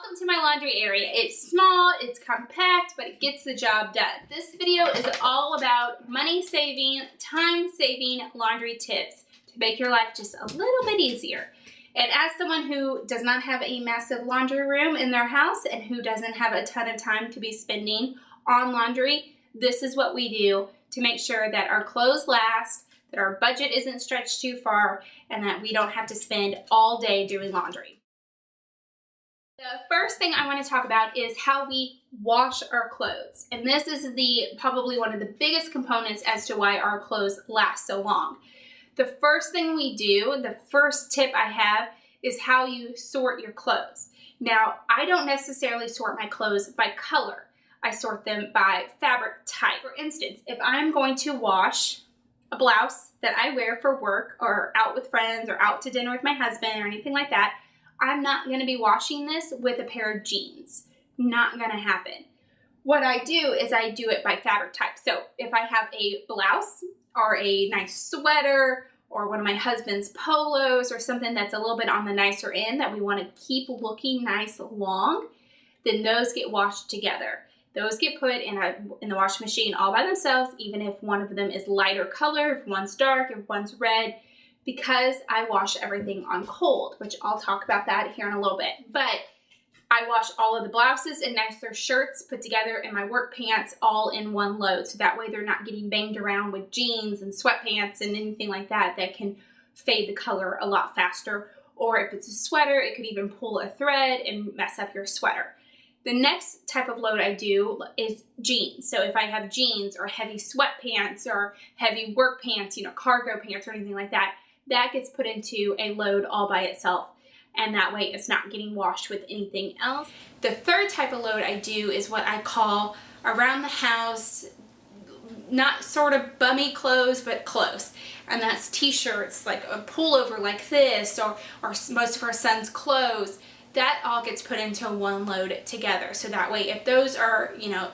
Welcome to my laundry area. It's small, it's compact, but it gets the job done. This video is all about money saving, time saving laundry tips to make your life just a little bit easier. And as someone who does not have a massive laundry room in their house and who doesn't have a ton of time to be spending on laundry, this is what we do to make sure that our clothes last, that our budget isn't stretched too far, and that we don't have to spend all day doing laundry. The first thing I want to talk about is how we wash our clothes. And this is the probably one of the biggest components as to why our clothes last so long. The first thing we do, the first tip I have is how you sort your clothes. Now, I don't necessarily sort my clothes by color. I sort them by fabric type. For instance, if I'm going to wash a blouse that I wear for work or out with friends or out to dinner with my husband or anything like that, I'm not going to be washing this with a pair of jeans. Not going to happen. What I do is I do it by fabric type. So if I have a blouse or a nice sweater or one of my husband's polos or something that's a little bit on the nicer end that we want to keep looking nice long, then those get washed together. Those get put in, a, in the washing machine all by themselves, even if one of them is lighter color, if one's dark, if one's red, because I wash everything on cold, which I'll talk about that here in a little bit. But I wash all of the blouses and nicer shirts put together in my work pants all in one load. So that way they're not getting banged around with jeans and sweatpants and anything like that that can fade the color a lot faster. Or if it's a sweater, it could even pull a thread and mess up your sweater. The next type of load I do is jeans. So if I have jeans or heavy sweatpants or heavy work pants, you know, cargo pants or anything like that, that gets put into a load all by itself and that way it's not getting washed with anything else. The third type of load I do is what I call around the house, not sort of bummy clothes, but close. And that's t-shirts, like a pullover like this, or, or most of our son's clothes. That all gets put into one load together. So that way if those are, you know,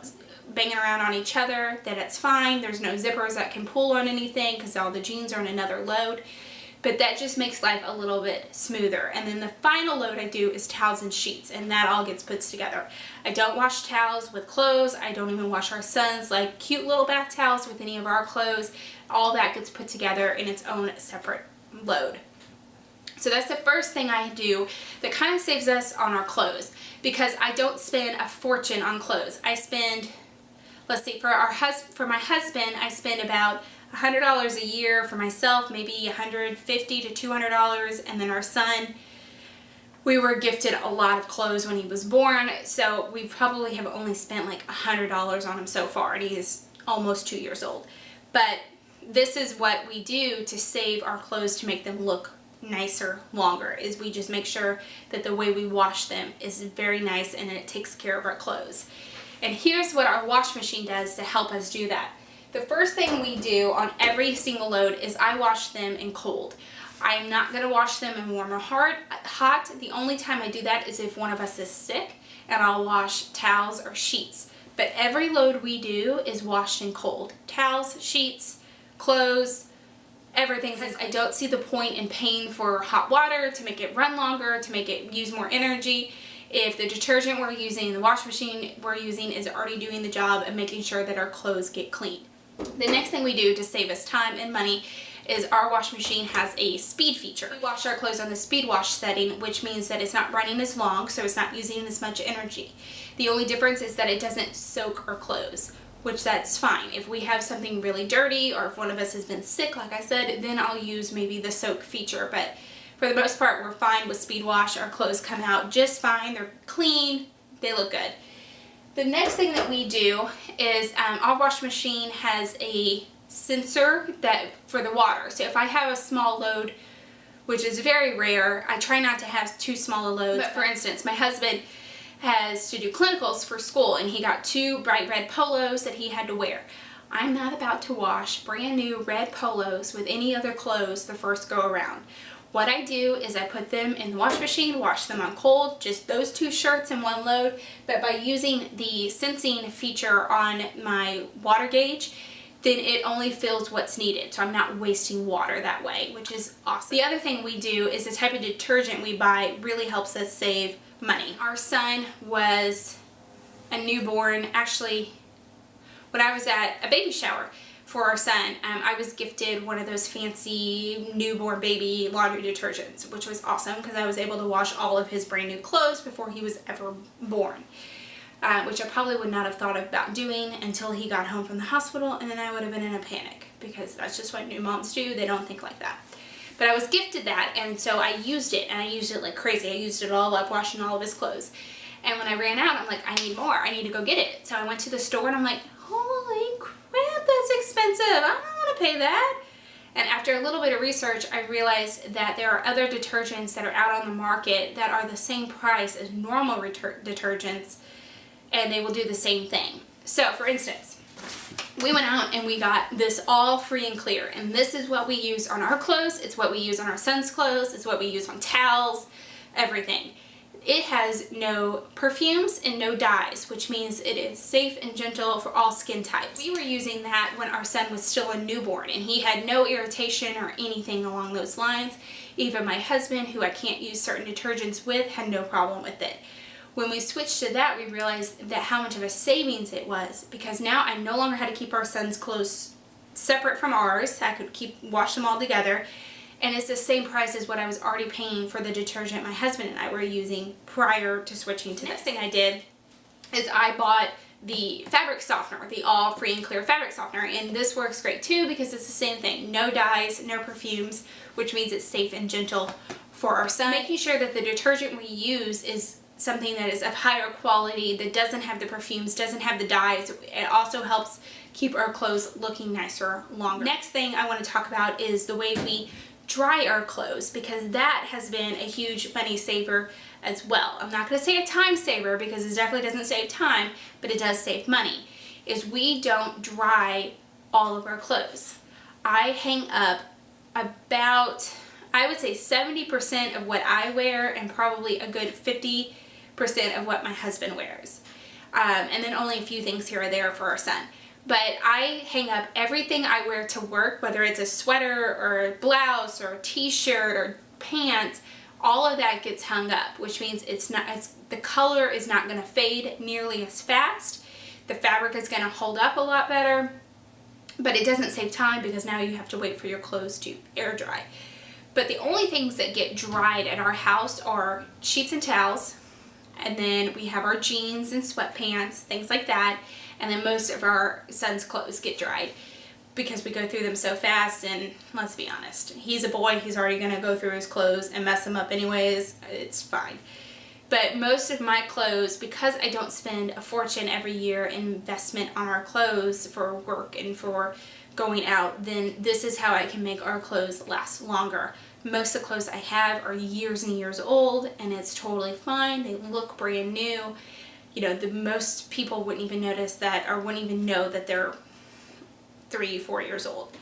banging around on each other, that it's fine. There's no zippers that can pull on anything because all the jeans are in another load but that just makes life a little bit smoother. And then the final load I do is towels and sheets, and that all gets put together. I don't wash towels with clothes. I don't even wash our sons like cute little bath towels with any of our clothes. All that gets put together in its own separate load. So that's the first thing I do that kind of saves us on our clothes because I don't spend a fortune on clothes. I spend, let's see, for our hus for my husband, I spend about $100 a year for myself, maybe 150 to $200, and then our son, we were gifted a lot of clothes when he was born, so we probably have only spent like $100 on him so far, and he's almost two years old. But this is what we do to save our clothes to make them look nicer longer is we just make sure that the way we wash them is very nice and it takes care of our clothes. And here's what our wash machine does to help us do that. The first thing we do on every single load is I wash them in cold. I'm not going to wash them in warm or hard, hot. The only time I do that is if one of us is sick and I'll wash towels or sheets. But every load we do is washed in cold. Towels, sheets, clothes, everything. Says I don't see the point in paying for hot water to make it run longer, to make it use more energy. If the detergent we're using, the wash machine we're using is already doing the job of making sure that our clothes get clean. The next thing we do to save us time and money is our wash machine has a speed feature. We wash our clothes on the speed wash setting, which means that it's not running as long, so it's not using as much energy. The only difference is that it doesn't soak our clothes, which that's fine. If we have something really dirty or if one of us has been sick, like I said, then I'll use maybe the soak feature, but for the most part, we're fine with speed wash. Our clothes come out just fine. They're clean. They look good. The next thing that we do is um, our wash machine has a sensor that for the water. So if I have a small load, which is very rare, I try not to have too small a load. But for instance, my husband has to do clinicals for school and he got two bright red polos that he had to wear. I'm not about to wash brand new red polos with any other clothes the first go around. What I do is I put them in the wash machine, wash them on cold, just those two shirts in one load, but by using the sensing feature on my water gauge, then it only fills what's needed. So I'm not wasting water that way, which is awesome. The other thing we do is the type of detergent we buy really helps us save money. Our son was a newborn, actually, when I was at a baby shower for our son, um, I was gifted one of those fancy newborn baby laundry detergents, which was awesome because I was able to wash all of his brand new clothes before he was ever born uh, which I probably would not have thought about doing until he got home from the hospital and then I would have been in a panic because that's just what new moms do. They don't think like that. But I was gifted that and so I used it and I used it like crazy. I used it all up washing all of his clothes. And when I ran out, I'm like, I need more. I need to go get it. So I went to the store and I'm like, expensive. I don't want to pay that. And after a little bit of research, I realized that there are other detergents that are out on the market that are the same price as normal detergents and they will do the same thing. So for instance, we went out and we got this all free and clear and this is what we use on our clothes, it's what we use on our son's clothes, it's what we use on towels, everything. It has no perfumes and no dyes, which means it is safe and gentle for all skin types. We were using that when our son was still a newborn and he had no irritation or anything along those lines. Even my husband, who I can't use certain detergents with, had no problem with it. When we switched to that, we realized that how much of a savings it was because now I no longer had to keep our son's clothes separate from ours. I could keep wash them all together. And it's the same price as what I was already paying for the detergent my husband and I were using prior to switching to this. Next thing I did is I bought the fabric softener, the all free and clear fabric softener. And this works great too because it's the same thing. No dyes, no perfumes, which means it's safe and gentle for our son. Making sure that the detergent we use is something that is of higher quality, that doesn't have the perfumes, doesn't have the dyes. It also helps keep our clothes looking nicer longer. Next thing I want to talk about is the way we dry our clothes because that has been a huge money saver as well. I'm not going to say a time saver because it definitely doesn't save time, but it does save money, is we don't dry all of our clothes. I hang up about, I would say 70% of what I wear and probably a good 50 percent of what my husband wears. Um, and then only a few things here or there for our son. But I hang up everything I wear to work, whether it's a sweater or a blouse or a t-shirt or pants, all of that gets hung up, which means it's not, it's, the color is not going to fade nearly as fast. The fabric is going to hold up a lot better, but it doesn't save time because now you have to wait for your clothes to air dry. But the only things that get dried at our house are sheets and towels, and then we have our jeans and sweatpants, things like that. And then most of our son's clothes get dried because we go through them so fast and let's be honest, he's a boy, he's already gonna go through his clothes and mess them up anyways, it's fine. But most of my clothes, because I don't spend a fortune every year in investment on our clothes for work and for going out, then this is how I can make our clothes last longer. Most of the clothes I have are years and years old and it's totally fine. They look brand new. You know, the most people wouldn't even notice that or wouldn't even know that they're three, four years old.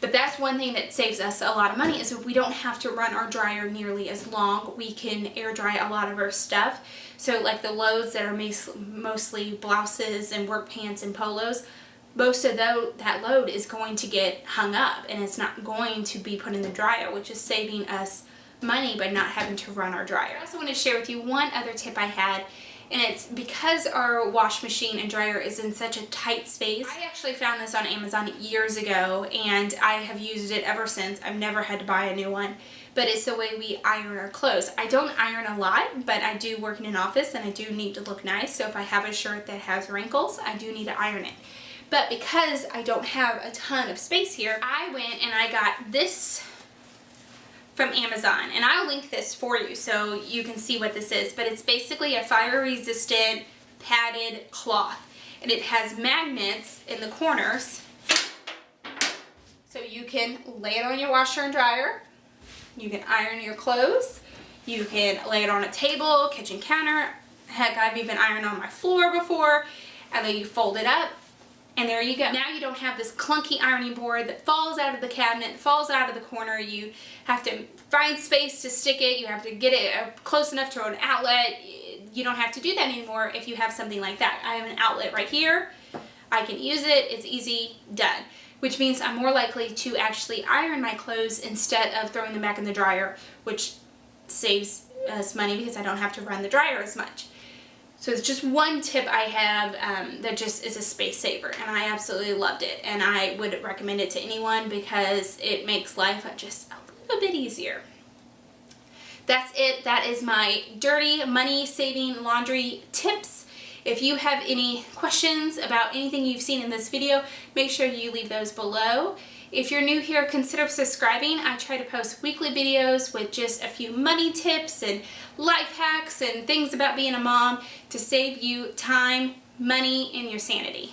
But that's one thing that saves us a lot of money is if we don't have to run our dryer nearly as long. We can air dry a lot of our stuff. So like the loads that are mostly blouses and work pants and polos, most of that load is going to get hung up and it's not going to be put in the dryer, which is saving us money by not having to run our dryer. I also want to share with you one other tip I had and it's because our wash machine and dryer is in such a tight space. I actually found this on Amazon years ago and I have used it ever since. I've never had to buy a new one but it's the way we iron our clothes. I don't iron a lot, but I do work in an office and I do need to look nice. So if I have a shirt that has wrinkles, I do need to iron it. But because I don't have a ton of space here, I went and I got this from Amazon. And I'll link this for you so you can see what this is. But it's basically a fire resistant padded cloth. And it has magnets in the corners. So you can lay it on your washer and dryer. You can iron your clothes. You can lay it on a table, kitchen counter. Heck, I've even ironed on my floor before. And then you fold it up and there you go. Now you don't have this clunky ironing board that falls out of the cabinet, falls out of the corner. You have to find space to stick it. You have to get it uh, close enough to an outlet. You don't have to do that anymore if you have something like that. I have an outlet right here. I can use it, it's easy, done. Which means I'm more likely to actually iron my clothes instead of throwing them back in the dryer, which saves us money because I don't have to run the dryer as much. So it's just one tip I have um, that just is a space saver and I absolutely loved it and I would recommend it to anyone because it makes life just a little bit easier. That's it. That is my dirty money saving laundry tips. If you have any questions about anything you've seen in this video, make sure you leave those below. If you're new here, consider subscribing. I try to post weekly videos with just a few money tips and life hacks and things about being a mom to save you time, money, and your sanity.